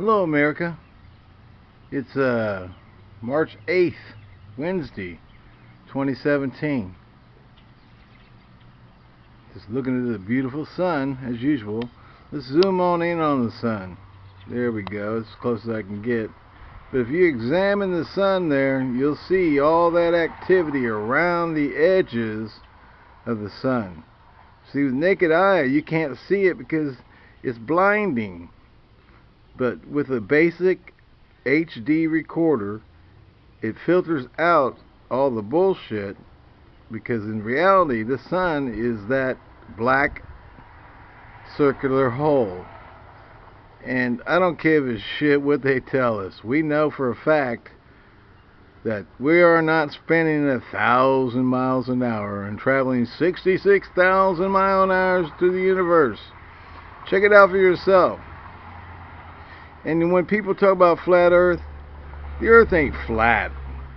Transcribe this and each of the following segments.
Hello, America. It's uh, March 8th, Wednesday, 2017. Just looking at the beautiful sun, as usual. Let's zoom on in on the sun. There we go, as close as I can get. But if you examine the sun there, you'll see all that activity around the edges of the sun. See, with naked eye, you can't see it because it's blinding. But with a basic HD recorder, it filters out all the bullshit because in reality, the sun is that black circular hole. And I don't give a shit what they tell us. We know for a fact that we are not spinning a thousand miles an hour and traveling 66,000 mile an hour through the universe. Check it out for yourself. And when people talk about flat earth, the earth ain't flat,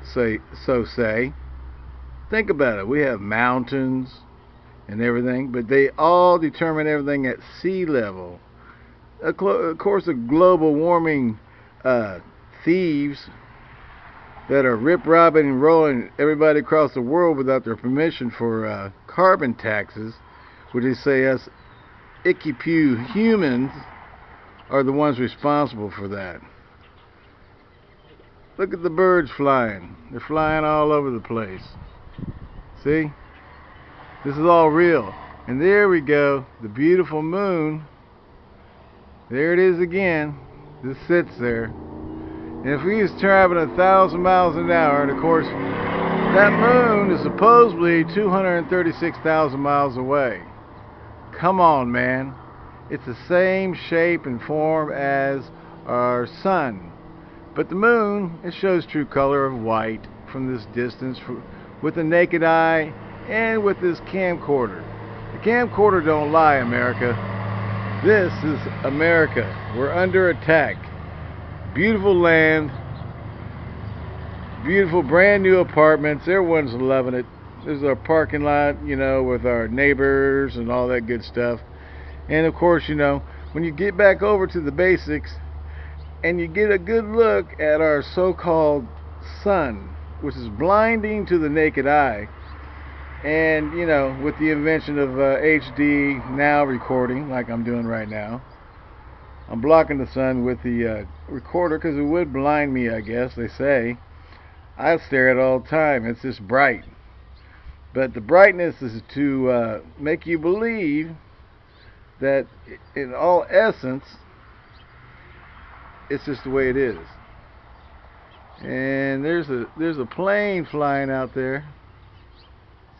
say so say. Think about it. We have mountains and everything, but they all determine everything at sea level. Of course, the global warming uh, thieves that are rip-robbing and rolling everybody across the world without their permission for uh, carbon taxes, which they say us icky pew humans are the ones responsible for that. Look at the birds flying. They're flying all over the place. See? This is all real. And there we go. The beautiful moon. There it is again. Just sits there. And if we was traveling a thousand miles an hour, and of course, that moon is supposedly 236,000 miles away. Come on, man. It's the same shape and form as our sun. But the moon, it shows true color of white from this distance with the naked eye and with this camcorder. The camcorder don't lie, America. This is America. We're under attack. Beautiful land. Beautiful brand new apartments. Everyone's loving it. This is our parking lot, you know, with our neighbors and all that good stuff. And of course, you know, when you get back over to the basics and you get a good look at our so-called sun, which is blinding to the naked eye, and you know, with the invention of uh, HD now recording, like I'm doing right now, I'm blocking the sun with the uh, recorder because it would blind me, I guess, they say. I stare at it all the time. It's just bright. But the brightness is to uh, make you believe that in all essence, it's just the way it is. And there's a there's a plane flying out there.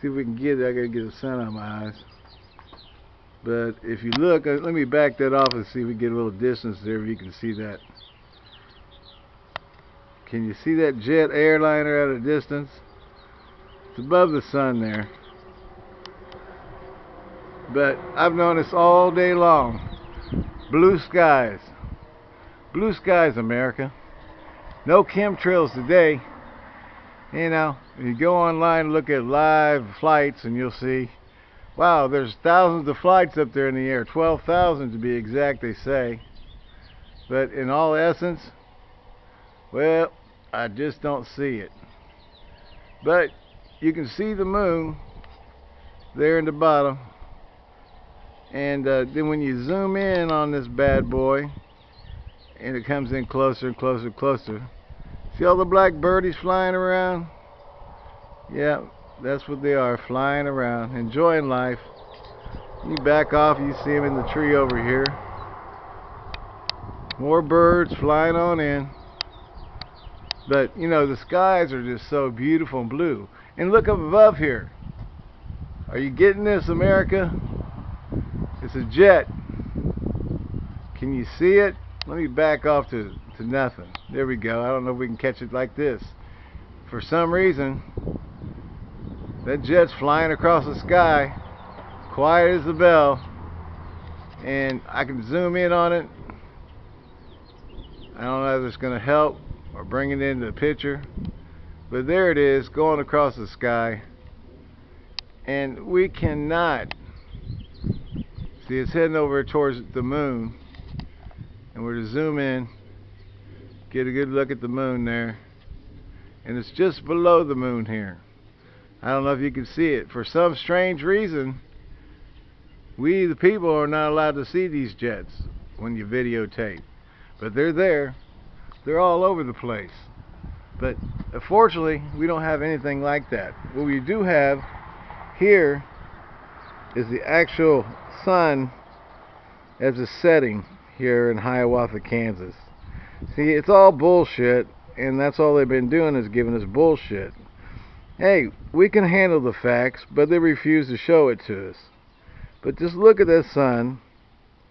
See if we can get it. I gotta get the sun on my eyes. But if you look, uh, let me back that off and see if we get a little distance there if you can see that. Can you see that jet airliner at a distance? It's above the sun there. But I've noticed all day long. Blue skies. Blue skies, America. No chemtrails today. You know, you go online look at live flights and you'll see, wow, there's thousands of flights up there in the air. 12,000 to be exact, they say. But in all essence, well, I just don't see it. But you can see the moon there in the bottom and uh, then when you zoom in on this bad boy and it comes in closer and closer and closer see all the black birdies flying around? Yeah that's what they are flying around enjoying life. You back off you see them in the tree over here. More birds flying on in. But you know the skies are just so beautiful and blue. And look up above here. Are you getting this America it's a jet. Can you see it? Let me back off to, to nothing. There we go. I don't know if we can catch it like this. For some reason, that jet's flying across the sky, quiet as a bell, and I can zoom in on it. I don't know if it's going to help or bring it into the picture, but there it is going across the sky, and we cannot See, it's heading over towards the moon. And we're to zoom in. Get a good look at the moon there. And it's just below the moon here. I don't know if you can see it. For some strange reason, we the people are not allowed to see these jets when you videotape. But they're there. They're all over the place. But unfortunately, we don't have anything like that. What we do have here is the actual sun as a setting here in Hiawatha, Kansas. See, it's all bullshit, and that's all they've been doing is giving us bullshit. Hey, we can handle the facts, but they refuse to show it to us. But just look at this sun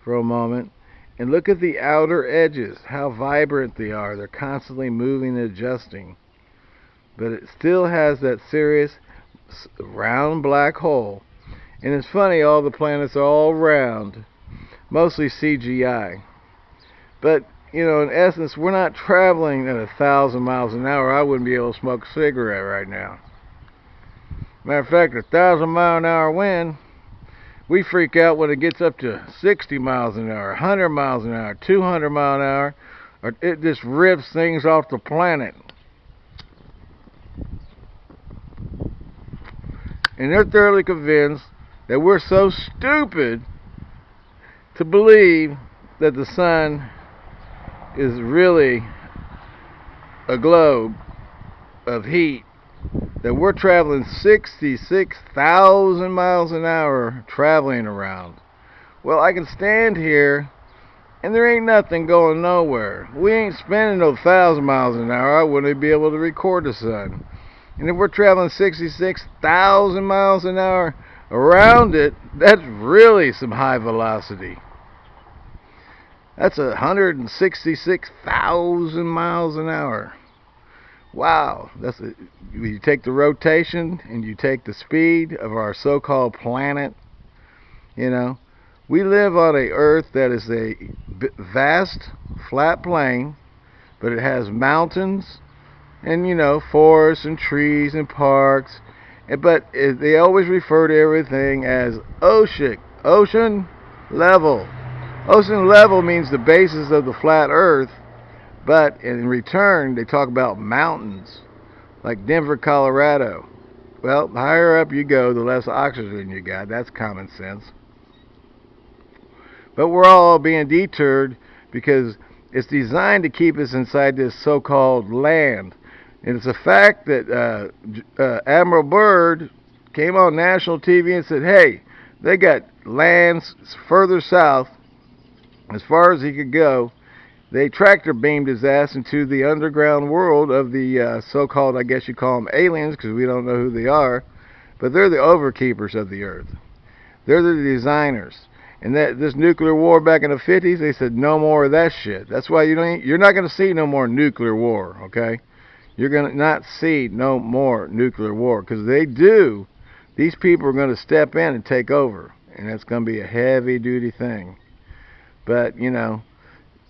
for a moment, and look at the outer edges, how vibrant they are. They're constantly moving and adjusting. But it still has that serious round black hole. And it's funny, all the planets are all round, mostly CGI. But you know, in essence, we're not traveling at a thousand miles an hour. I wouldn't be able to smoke a cigarette right now. Matter of fact, a thousand mile an hour wind, we freak out when it gets up to 60 miles an hour, 100 miles an hour, 200 mile an hour, or it just rips things off the planet. And they're thoroughly convinced that we're so stupid to believe that the sun is really a globe of heat that we're traveling 66,000 miles an hour traveling around. Well, I can stand here and there ain't nothing going nowhere. We ain't spending no thousand miles an hour. I wouldn't be able to record the sun. And if we're traveling 66,000 miles an hour around it, that's really some high velocity. That's 166,000 miles an hour. Wow, that's a, you take the rotation and you take the speed of our so-called planet. You know, we live on a Earth that is a vast flat plain, but it has mountains and you know forests and trees and parks. But they always refer to everything as ocean, ocean level. Ocean level means the basis of the flat earth, but in return, they talk about mountains, like Denver, Colorado. Well, the higher up you go, the less oxygen you got. That's common sense. But we're all being deterred because it's designed to keep us inside this so-called land. And it's a fact that uh, uh, Admiral Byrd came on national TV and said, hey, they got lands further south as far as he could go, they tractor beamed his ass into the underground world of the uh, so-called, I guess you call them aliens, because we don't know who they are, but they're the overkeepers of the earth. They're the designers. And that this nuclear war back in the 50s, they said no more of that shit. That's why you don't. You're not going to see no more nuclear war. Okay, you're going to not see no more nuclear war because they do. These people are going to step in and take over, and that's going to be a heavy-duty thing. But, you know,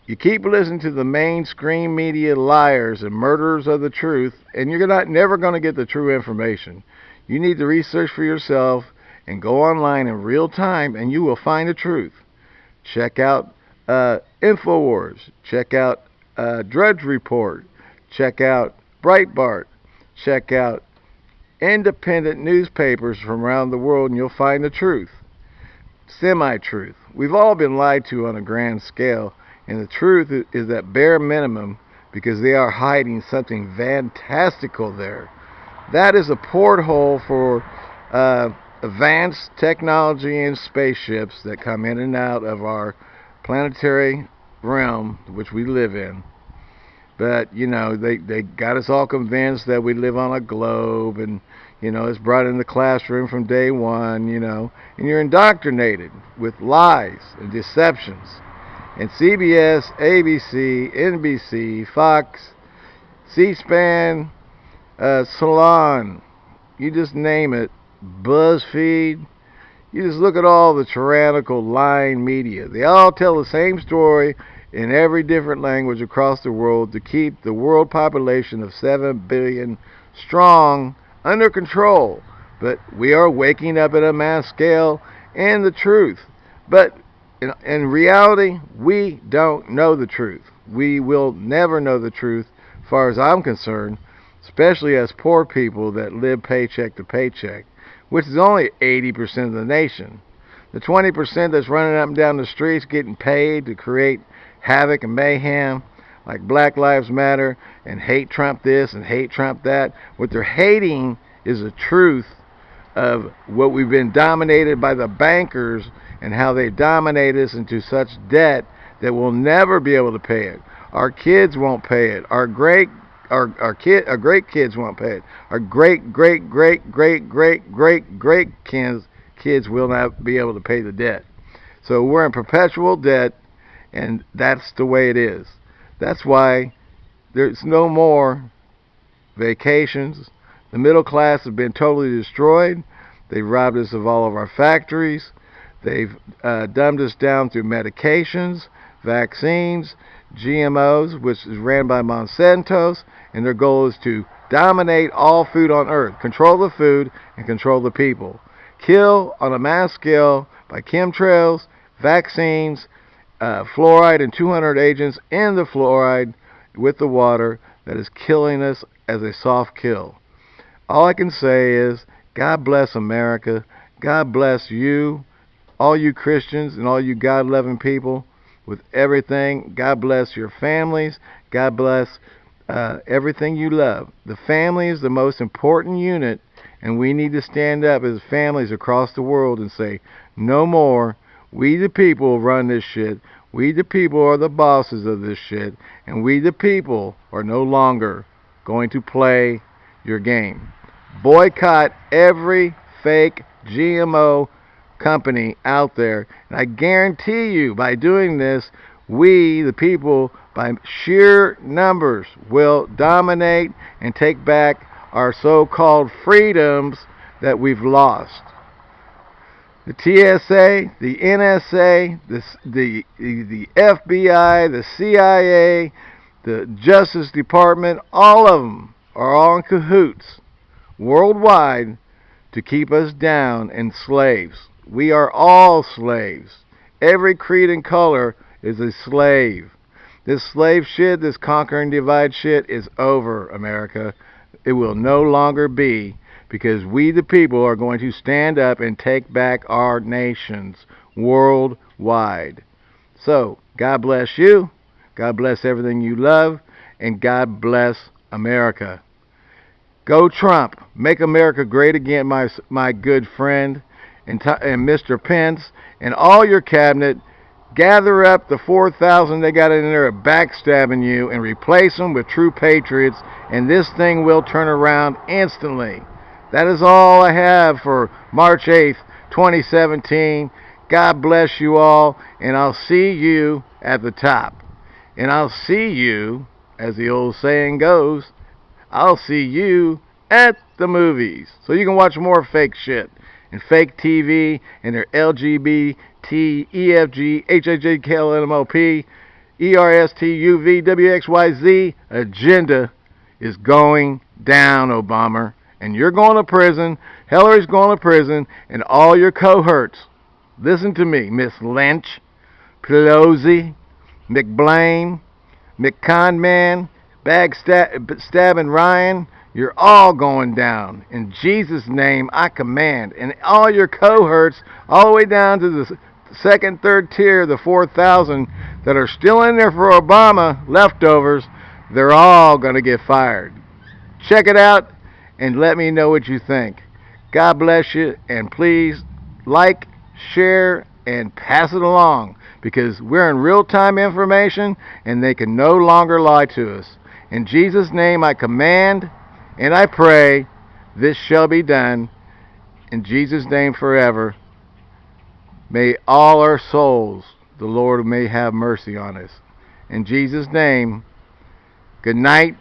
you keep listening to the mainstream media liars and murderers of the truth, and you're not never going to get the true information. You need to research for yourself and go online in real time, and you will find the truth. Check out uh, InfoWars. Check out uh, Drudge Report. Check out Breitbart. Check out independent newspapers from around the world, and you'll find the truth semi-truth. We've all been lied to on a grand scale, and the truth is that bare minimum because they are hiding something fantastical there. That is a porthole for uh, advanced technology and spaceships that come in and out of our planetary realm, which we live in. But, you know, they, they got us all convinced that we live on a globe and you know, it's brought in the classroom from day one, you know, and you're indoctrinated with lies and deceptions. And CBS, ABC, NBC, Fox, C-SPAN, uh, Salon, you just name it, BuzzFeed, you just look at all the tyrannical lying media. They all tell the same story in every different language across the world to keep the world population of 7 billion strong under control. But we are waking up at a mass scale and the truth. But in, in reality, we don't know the truth. We will never know the truth, as far as I'm concerned, especially as poor people that live paycheck to paycheck, which is only 80% of the nation. The 20% that's running up and down the streets getting paid to create havoc and mayhem, like Black Lives Matter and hate Trump this and hate Trump that, what they're hating is the truth of what we've been dominated by the bankers and how they dominate us into such debt that we'll never be able to pay it. Our kids won't pay it. Our great our our kid our great kids won't pay it. Our great great great great great great great kids kids will not be able to pay the debt. So we're in perpetual debt and that's the way it is. That's why there's no more vacations. The middle class has been totally destroyed. They've robbed us of all of our factories. They've uh, dumbed us down through medications, vaccines, GMOs, which is ran by Monsanto's, and their goal is to dominate all food on earth, control the food, and control the people. Kill on a mass scale by chemtrails, vaccines, uh, fluoride, and 200 agents in the fluoride with the water that is killing us as a soft kill. All I can say is, God bless America. God bless you, all you Christians, and all you God loving people with everything. God bless your families. God bless uh, everything you love. The family is the most important unit, and we need to stand up as families across the world and say, no more. We the people run this shit. We the people are the bosses of this shit, and we the people are no longer going to play your game. Boycott every fake GMO company out there. And I guarantee you, by doing this, we, the people, by sheer numbers, will dominate and take back our so-called freedoms that we've lost. The TSA, the NSA, the, the, the FBI, the CIA, the Justice Department, all of them are all in cahoots worldwide to keep us down and slaves. We are all slaves. Every creed and color is a slave. This slave shit, this conquer and divide shit is over, America. It will no longer be because we the people are going to stand up and take back our nations worldwide. So, God bless you. God bless everything you love. And God bless America. Go Trump. Make America great again, my, my good friend. And, and Mr. Pence and all your cabinet. Gather up the 4,000 they got in there backstabbing you and replace them with true patriots. And this thing will turn around instantly. That is all I have for March 8th, 2017. God bless you all. And I'll see you at the top. And I'll see you, as the old saying goes, I'll see you at the movies. So you can watch more fake shit and fake TV and their LGBT, EFG, HHJ, KLMLP, ERST, WXYZ agenda is going down, Obama. And you're going to prison, Hillary's going to prison, and all your cohorts. Listen to me, Miss Lynch, Pelosi, McBlain, McConman, backstabbing Ryan, you're all going down. In Jesus' name, I command. And all your cohorts, all the way down to the second, third tier, the 4,000 that are still in there for Obama, leftovers, they're all going to get fired. Check it out and let me know what you think. God bless you, and please like, share, and pass it along because we're in real time information and they can no longer lie to us. In Jesus' name I command and I pray this shall be done. In Jesus' name forever. May all our souls, the Lord may have mercy on us. In Jesus' name, good night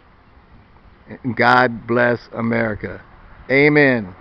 God bless America. Amen.